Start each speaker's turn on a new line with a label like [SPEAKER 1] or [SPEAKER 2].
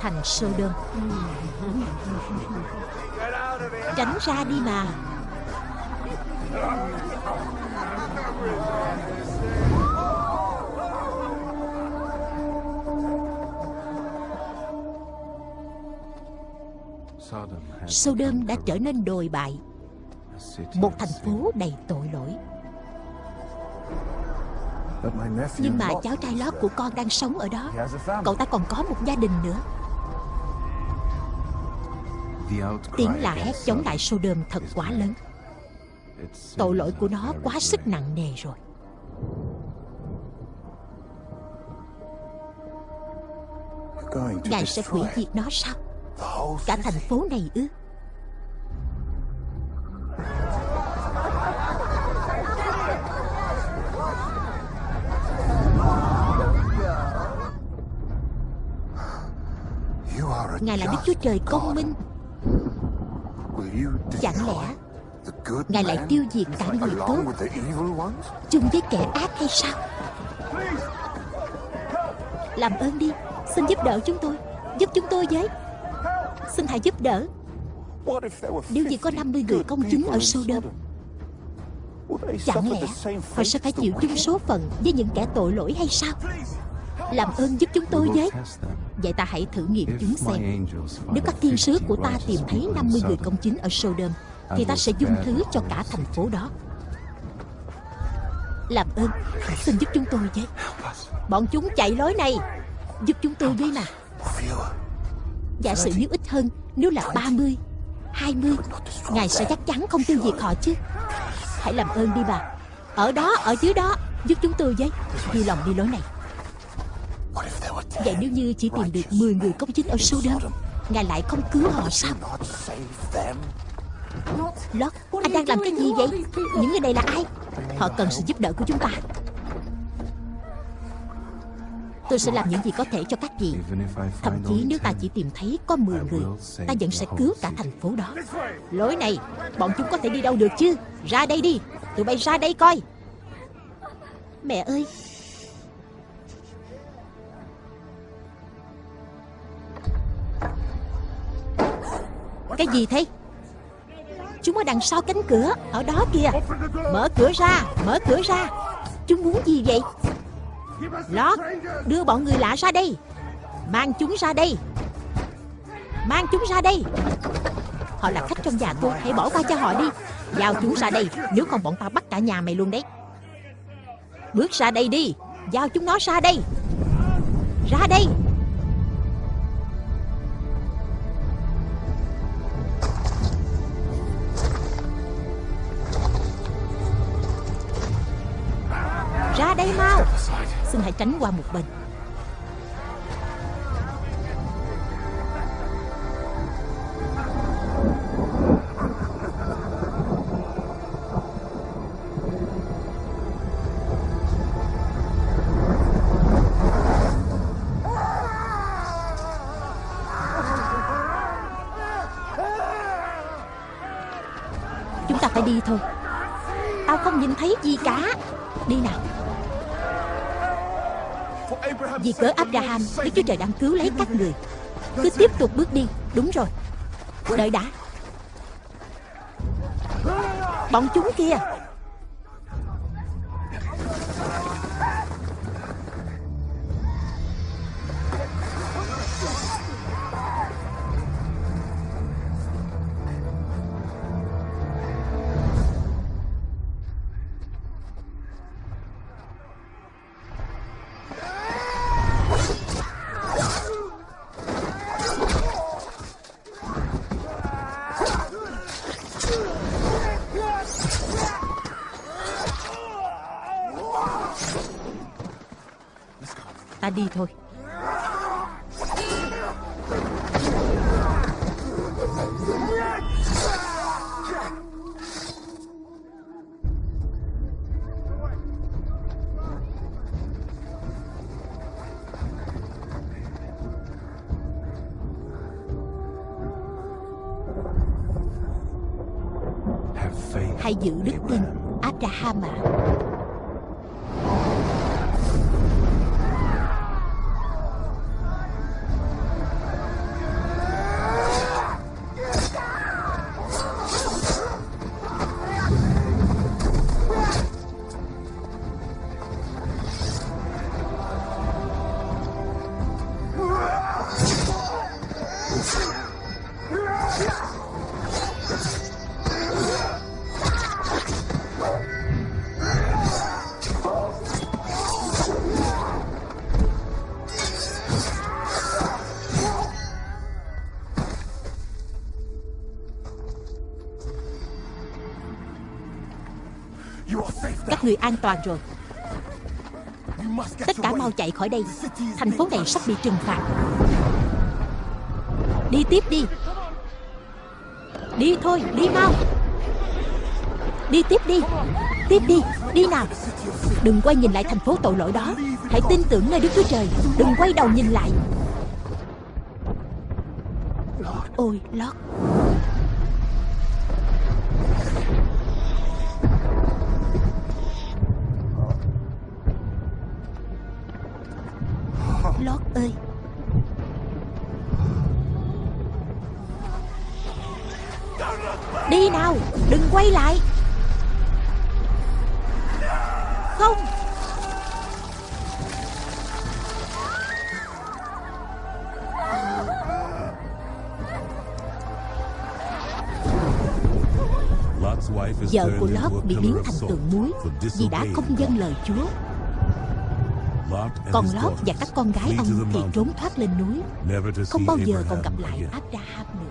[SPEAKER 1] thành Sodom Tránh ra đi mà. Sodom đã trở nên đồi bại. Một thành phố đầy tội lỗi. Nhưng mà cháu trai lót của con đang sống ở đó. Cậu ta còn có một gia đình nữa. Tiếng la hét chống lại Sodom thật quá lớn. Tội lỗi của nó quá sức nặng nề rồi. Ngài sẽ hủy diệt nó sao? Cả thành phố này ư? Ngài là Đức Chúa Trời công minh. Chẳng lẽ Ngài lại tiêu diệt cả người tốt Chung với kẻ ác hay sao? Làm ơn đi Xin giúp đỡ chúng tôi Giúp chúng tôi với. Xin hãy giúp đỡ. Nếu như có 50 người công chính ở Sodom Chẳng lẽ Họ sẽ phải chịu chung số phận Với những kẻ tội lỗi hay sao Làm ơn giúp chúng tôi với Vậy ta hãy thử nghiệm chúng xem. Nếu các thiên sứ của ta tìm thấy 50 người công chính ở Sodom Thì ta sẽ dung thứ cho cả thành phố đó. Làm ơn Xin giúp chúng tôi với Bọn chúng chạy lối này. Giúp chúng tôi với mà. Giả sử nếu ít hơn Nếu là 30 20 Ngài sẽ chắc chắn không tiêu diệt họ chứ. Hãy làm ơn đi bà. Ở đó, ở dưới đó Giúp chúng tôi với. Đi lòng đi lối này Vậy nếu như chỉ tìm được 10 người công chính ở Sodom Ngài lại không cứu họ sao? Lót, anh đang làm cái gì vậy? Những người này là ai? Họ cần sự giúp đỡ của chúng ta. Tôi sẽ làm những gì có thể cho các vị. Thậm chí nếu ta chỉ tìm thấy có 10 người Ta vẫn sẽ cứu cả thành phố đó. Lối này Bọn chúng có thể đi đâu được chứ? Ra đây đi. Tụi bay ra đây coi. Mẹ ơi Cái gì thế? Chúng ở đằng sau cánh cửa, Ở đó kìa. Mở cửa ra, Mở cửa ra. Chúng muốn gì vậy? Lót, Đưa bọn người lạ ra đây. Mang chúng ra đây. Mang chúng ra đây. Họ là khách trong nhà tôi Hãy bỏ qua cho họ đi. Giao chúng ra đây, Nếu không bọn ta bắt cả nhà mày luôn đấy. Bước ra đây đi. Giao chúng nó ra đây. Ra đây. Xin hãy tránh qua một bên. Chúng ta phải đi thôi. Tao không nhìn thấy gì cả. Đi nào. Vì cớ Abraham Đức Chúa Trời đang cứu lấy các người. Cứ tiếp tục bước đi. Đúng rồi. Đợi đã. Bọn chúng kia đi thôi. Hãy giữ đức tin Abraham ạ Các người an toàn rồi. Tất cả mau chạy khỏi đây. Thành phố này sắp bị trừng phạt. Đi tiếp đi. Đi thôi, đi mau. Đi tiếp đi. Tiếp đi, đi nào. Đừng quay nhìn lại thành phố tội lỗi đó. Hãy tin tưởng nơi Đức Chúa Trời. Đừng quay đầu nhìn lại. Ôi, Lót Lót ơi. Đi nào Đừng quay lại. Không. Vợ của Lót bị biến thành tượng muối Vì đã không dâng lời Chúa Còn Lót và các con gái ông thì trốn thoát lên núi. Không bao giờ còn gặp lại Abraham nữa